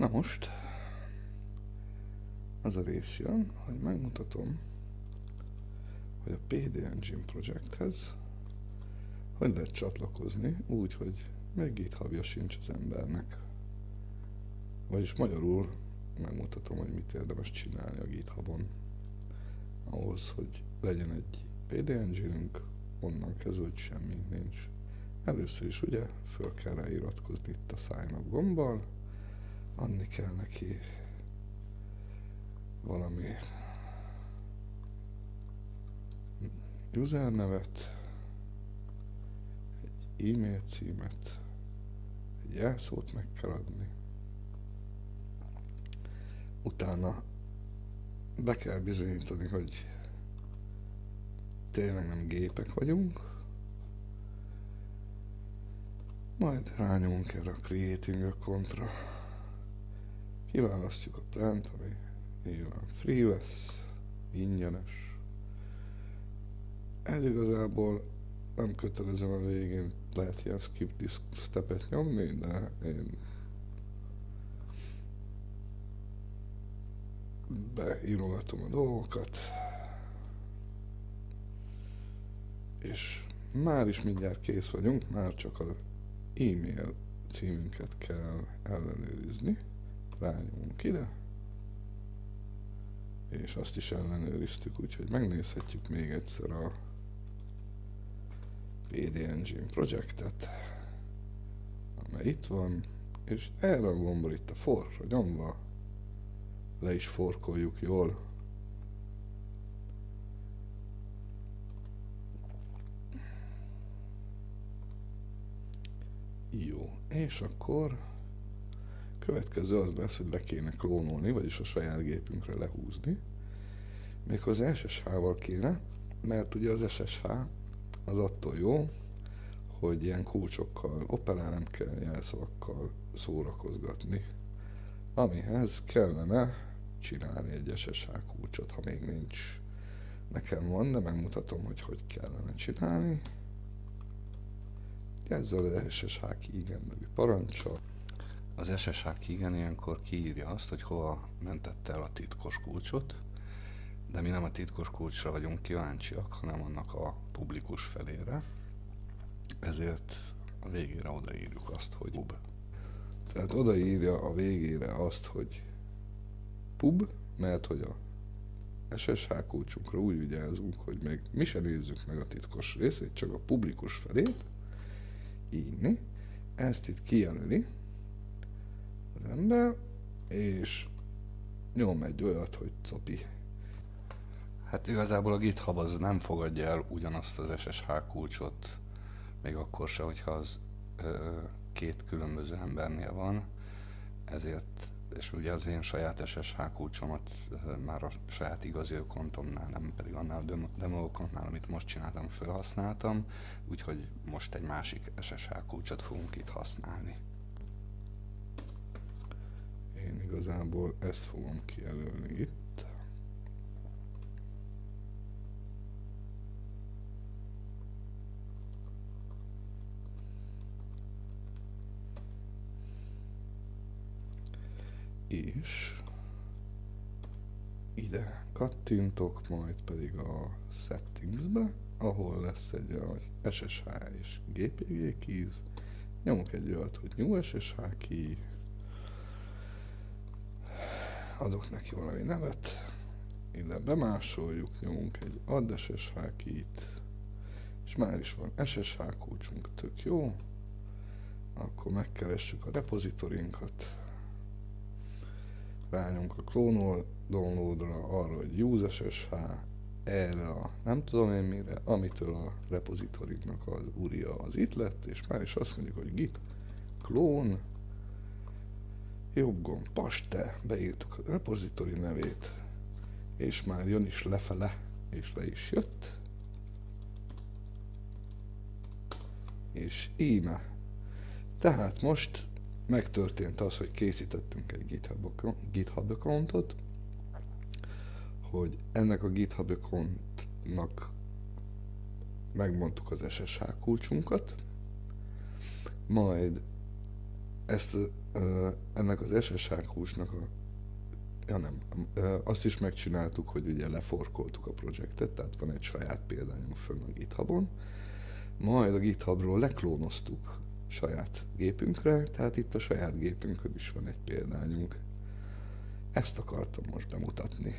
Na most, az a rész jön, hogy megmutatom, hogy a PD Engine projekthez hogy lehet csatlakozni úgy, hogy még githubja sincs az embernek. Vagyis magyarul megmutatom, hogy mit érdemes csinálni a GitHubon. Ahhoz, hogy legyen egy PD engine onnan kezdve, hogy semmi nincs. Először is ugye föl kell ráiratkozni itt a sign up gombbal, adni kell neki valami user nevet, egy e-mail címet, egy jelszót meg kell adni. Utána be kell bizonyítani, hogy tényleg nem gépek vagyunk, majd rányomunk erre a Creating a kontra. Kiválasztjuk a plant, ami nyilván free lesz, ingyenes. Ez igazából nem kötelezem a végén, lehet ilyen skip this stepet nyomni, de én beírogatom a dolgokat, és már is mindjárt kész vagyunk, már csak az e-mail címünket kell ellenőrizni. Rányomunk ide, és azt is ellenőriztük, úgyhogy megnézhetjük még egyszer a PD Engine projektet, amely itt van, és erre a gombra itt a forra nyomva le is forkoljuk jól. Jó, és akkor következő az lesz, hogy le kéne klónolni, vagyis a saját gépünkre lehúzni. Még az SSH-val kéne, mert ugye az SSH az attól jó, hogy ilyen kulcsokkal operál, nem kell jelszavakkal szórakozgatni. Amihez kellene csinálni egy SSH kulcsot, ha még nincs. Nekem van, de megmutatom, hogy hogy kellene csinálni. Ezzel az SSH igen nevű parancsal. Az SSH igen ilyenkor kiírja azt, hogy hova mentette el a titkos kulcsot, de mi nem a titkos kulcsra vagyunk kíváncsiak, hanem annak a publikus felére. Ezért a végére odaírjuk azt, hogy pub. Tehát odaírja a végére azt, hogy pub, mert hogy a SSH kulcsunkra úgy vigyázunk, hogy még mi se nézzük meg a titkos részét, csak a publikus felét, írni. Ezt itt kijelöli ember, és nyom egy olyat, hogy copi. Hát igazából a GitHub az nem fogadja el ugyanazt az SSH kulcsot, még akkor se, hogyha az ö, két különböző embernél van, ezért és ugye az én saját SSH kulcsomat már a saját igazi kontomnál, nem pedig annál a demo amit most csináltam, felhasználtam, úgyhogy most egy másik SSH kulcsot fogunk itt használni. Én igazából ezt fogom kijelölni itt. és ide kattintok, majd pedig a settingsbe, ahol lesz egy az SSH és GPG keys, nyomok egy olyat, hogy new SSH key, adok neki valami nevet, ide bemásoljuk, nyomunk egy add SSH key-t, és már is van SSH kulcsunk, tök jó, akkor megkeressük a repozitorinkat, rányomunk a klónol downloadra, arra, hogy use SSH, erre a nem tudom én mire, amitől a repozitoriknak az uria az itt lett, és már is azt mondjuk, hogy git klón, jobb gomb, paste, beírtuk a repozitori nevét, és már jön is lefele, és le is jött. És íme. Tehát most megtörtént az, hogy készítettünk egy GitHub, GitHub accountot, hogy ennek a GitHub accountnak megmondtuk az SSH kulcsunkat, majd ezt, ennek az SSH húsnak a Ja nem, azt is megcsináltuk, hogy ugye leforkoltuk a projektet, tehát van egy saját példányunk fönn a GitHubon, majd a GitHubról leklónoztuk saját gépünkre, tehát itt a saját gépünkön is van egy példányunk. Ezt akartam most bemutatni.